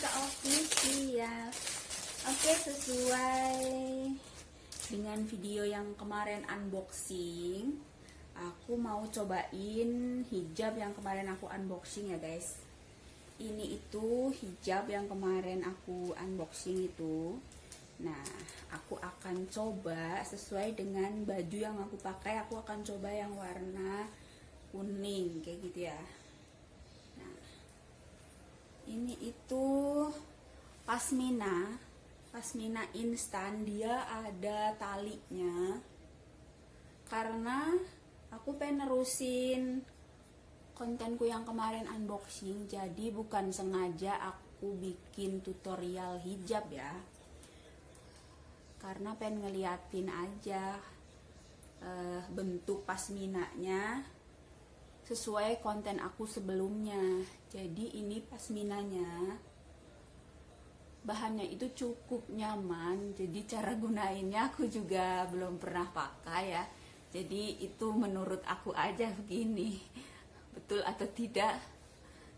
Pinaka Official. Oke, sesuai dengan video yang kemarin unboxing, aku mau cobain hijab yang kemarin aku unboxing ya guys. Ini itu hijab yang kemarin aku unboxing itu. Nah, aku akan coba sesuai dengan baju yang aku pakai. Aku akan coba yang warna kuning kayak gitu ya. Ini itu pasmina, pasmina instan. Dia ada talinya. Karena aku pengen nerusin kontenku yang kemarin unboxing. Jadi bukan sengaja aku bikin tutorial hijab ya karena pengen ngeliatin aja eh, bentuk pasminanya sesuai konten aku sebelumnya. Jadi ini pasminanya. Bahannya itu cukup nyaman jadi cara gunainnya aku juga belum pernah pakai ya. Jadi itu menurut aku aja begini. Betul atau tidak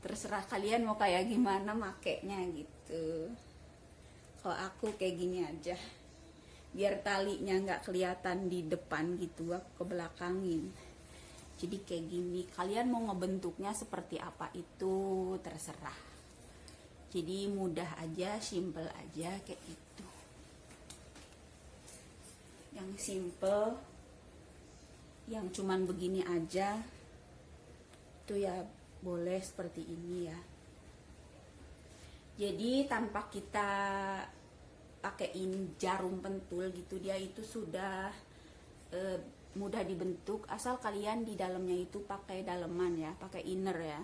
terserah kalian mau kayak gimana makainya gitu. Kalau aku kayak gini aja. Biar talinya nggak kelihatan di depan gitu aku ke belakangin jadi kayak gini kalian mau ngebentuknya seperti apa itu terserah. Jadi mudah aja simple aja kayak gitu. Yang simple yang cuman begini aja itu ya boleh seperti ini ya. Jadi tanpa kita pakein jarum pentul gitu dia itu sudah e, mudah dibentuk asal kalian di dalamnya itu pakai daleman ya pakai inner ya.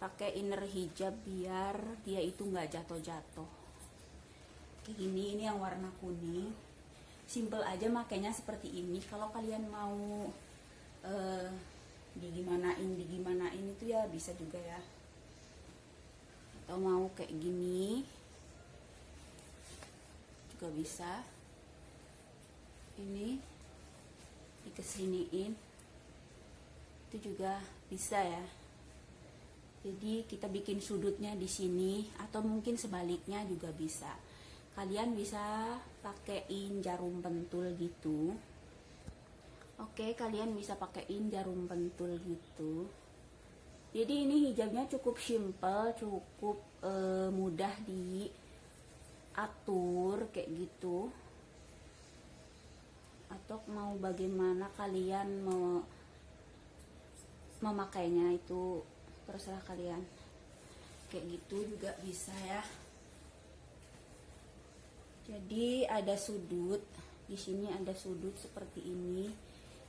Pakai inner hijab biar dia itu nggak jatuh-jatuh. Kayak gini ini yang warna kuning. Simple aja makanya seperti ini. Kalau kalian mau e, digimanain digimanain itu ya bisa juga ya. Atau mau kayak gini juga bisa. Ini dikesiniin itu juga bisa ya. Jadi kita bikin sudutnya di sini atau mungkin sebaliknya juga bisa. Kalian bisa pakaiin jarum pentul gitu. Oke kalian bisa pakaiin jarum pentul gitu. Jadi ini hijabnya cukup simple cukup eh, mudah di atur kayak gitu atau mau bagaimana kalian mau memakainya itu terserah kalian. Kayak gitu juga bisa ya. Jadi ada sudut di sini ada sudut seperti ini.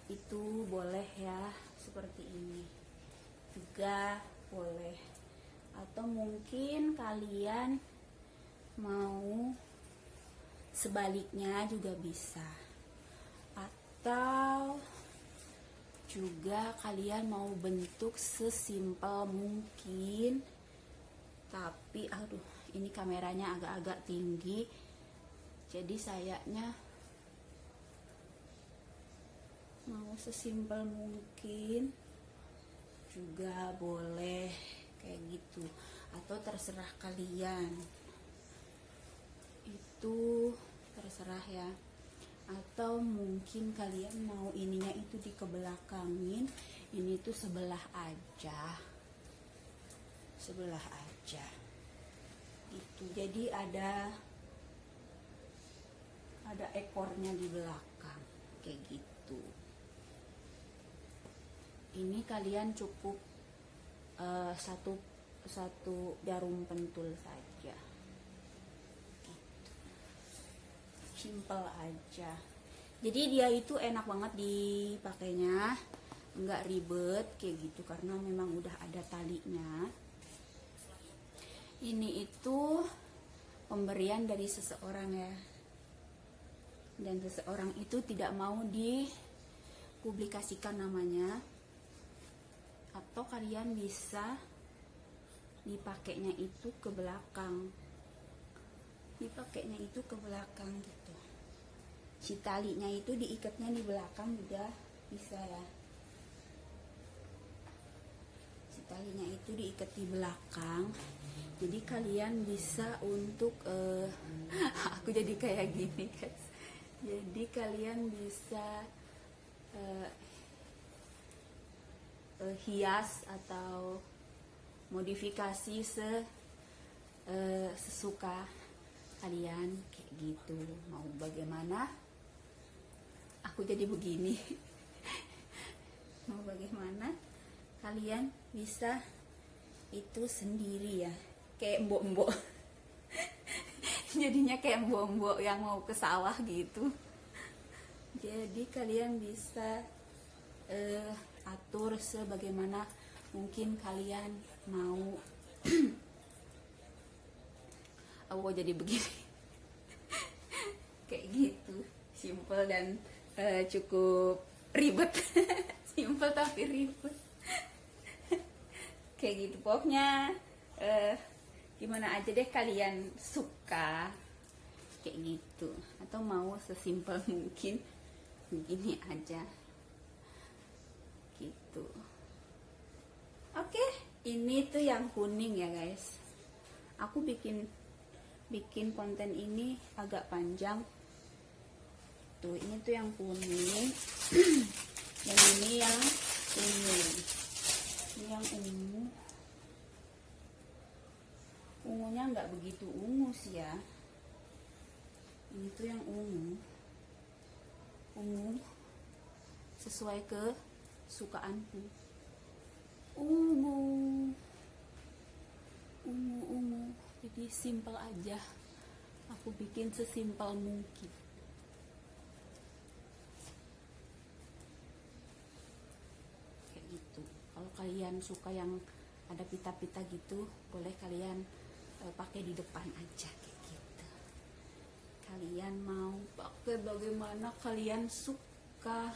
Itu boleh ya seperti ini juga boleh. Atau mungkin kalian mau sebaliknya juga bisa atau juga kalian mau bentuk sesimpel mungkin. Tapi aduh ini kameranya agak-agak tinggi. Jadi sayanya mau sesimpel mungkin juga boleh kayak gitu. Atau terserah kalian. Itu terserah ya atau mungkin kalian mau ininya itu dikebelakangin ini tuh sebelah aja. Sebelah aja. Itu jadi ada ada ekornya di belakang kayak gitu. Ini kalian cukup eh, satu satu jarum pentul saja Gitu. Simple aja. Jadi dia itu enak banget dipakainya nggak ribet kayak gitu karena memang udah ada talinya. Ini itu pemberian dari seseorang ya. Dan seseorang itu tidak mau dipublikasikan namanya. Atau kalian bisa dipakainya itu ke belakang. Dipakainya itu ke belakang gitu si talinya itu diikatnya di belakang juga bisa ya. Si talinya itu diikat di belakang. Jadi kalian bisa untuk eh, aku jadi kayak gini guys. Jadi kalian bisa eh, eh, hias atau modifikasi se eh, sesuka kalian kayak gitu. Mau bagaimana aku jadi begini. Mau bagaimana? Kalian bisa itu sendiri ya. Kayak mbok-mbok. Jadinya kayak mbok-mbok yang mau ke sawah gitu. Jadi kalian bisa eh, atur sebagaimana mungkin kalian mau. Aku jadi begini. Kayak gitu. Simple dan eh, cukup ribet. Simple tapi ribet. Kayak gitu pokoknya. Eh, gimana aja deh kalian suka. Kayak gitu. Atau mau sesimpel mungkin. Begini aja. Gitu. Oke ini tuh yang kuning ya guys. Aku bikin bikin konten ini agak panjang tuh ini tuh yang kuning. Dan ini yang ungu. Ini yang ungu. Ungunya nggak begitu ungu sih ya. Ini tuh yang ungu. Ungu sesuai ke sukaanku ungu. Ungu ungu. Jadi simple aja. Aku bikin sesimpel mungkin kayak gitu kalau kalian suka yang ada pita-pita gitu boleh kalian eh, pakai di depan aja kayak gitu. Kalian mau pakai bagaimana kalian suka?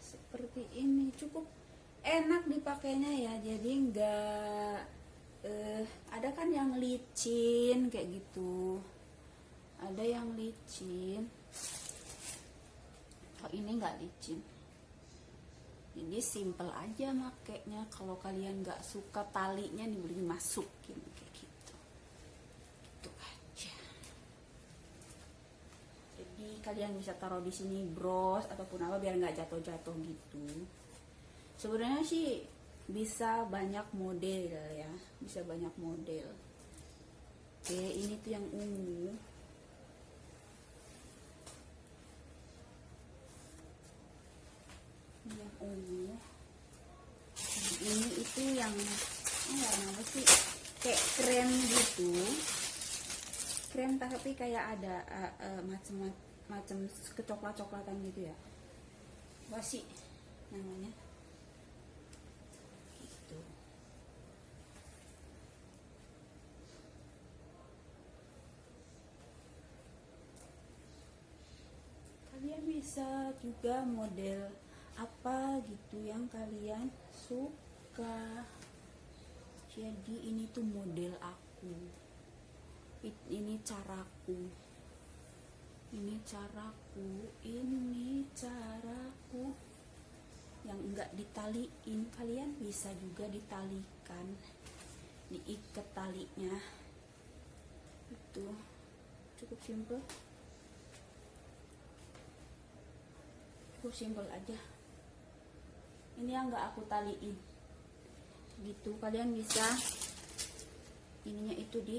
Seperti ini cukup enak dipakainya ya jadi nggak eh, ada kan yang licin kayak gitu. Ada yang licin. Kalau ini nggak licin jadi simple aja makainya. Kalau kalian nggak suka talinya nih masukin kayak gitu. Itu aja. Jadi kalian bisa taruh di sini bros ataupun apa biar nggak jatuh-jatuh gitu. Sebenarnya sih bisa banyak model ya. Bisa banyak model. Oke ini tuh yang ungu Ini yang ungu Nah, ini itu yang oh, warna apa sih? Kayak krem gitu. Krem tapi kayak ada uh, uh, macam macam kecoklat coklatan gitu ya? Apa sih? Namanya? Gitu. Kalian bisa juga model apa gitu yang kalian suka jadi ini tuh model aku. Ini caraku. Ini caraku ini caraku. Yang enggak ditaliin kalian bisa juga ditalikan. Diikat talinya. Itu. Cukup simple cukup simple aja. Ini yang enggak aku taliin gitu. Kalian bisa ininya itu di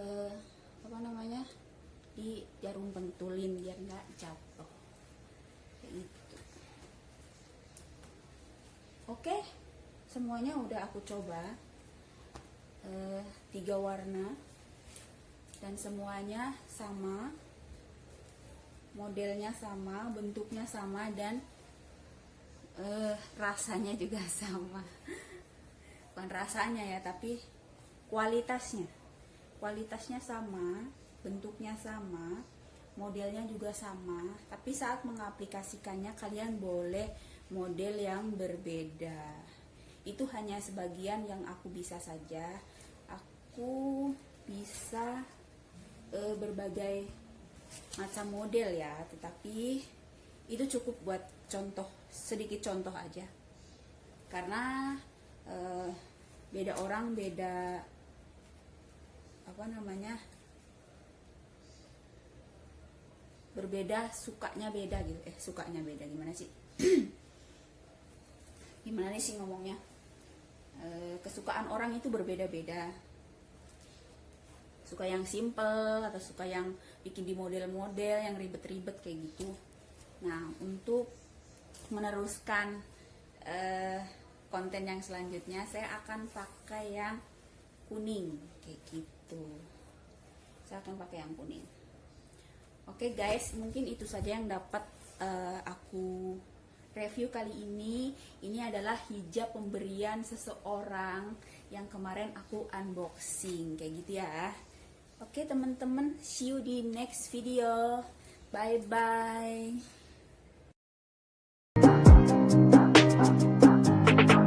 eh, apa namanya? Di jarum pentulin biar nggak jatuh. Kayak gitu. oke semuanya udah aku coba eh, tiga warna. Dan semuanya sama modelnya sama bentuknya sama dan eh, rasanya juga sama. Bukan rasanya ya, tapi kualitasnya. Kualitasnya sama, bentuknya sama, modelnya juga sama. Tapi saat mengaplikasikannya kalian boleh model yang berbeda. Itu hanya sebagian yang aku bisa saja. Aku bisa eh, berbagai macam model ya, tetapi itu cukup buat contoh sedikit contoh aja. Karena eh, beda orang beda apa namanya berbeda sukanya beda gitu. Eh sukanya beda gimana sih? Gimana nih sih ngomongnya? Eh, kesukaan orang itu berbeda-beda. Suka yang simple atau suka yang bikin di model-model yang ribet-ribet kayak gitu. Nah untuk meneruskan eh, konten yang selanjutnya saya akan pakai yang kuning kayak gitu. Saya akan pakai yang kuning. Oke guys mungkin itu saja yang dapat eh, aku review kali ini. Ini adalah hijab pemberian seseorang yang kemarin aku unboxing kayak gitu ya. Oke teman-teman see you di next video. Bye bye Bye.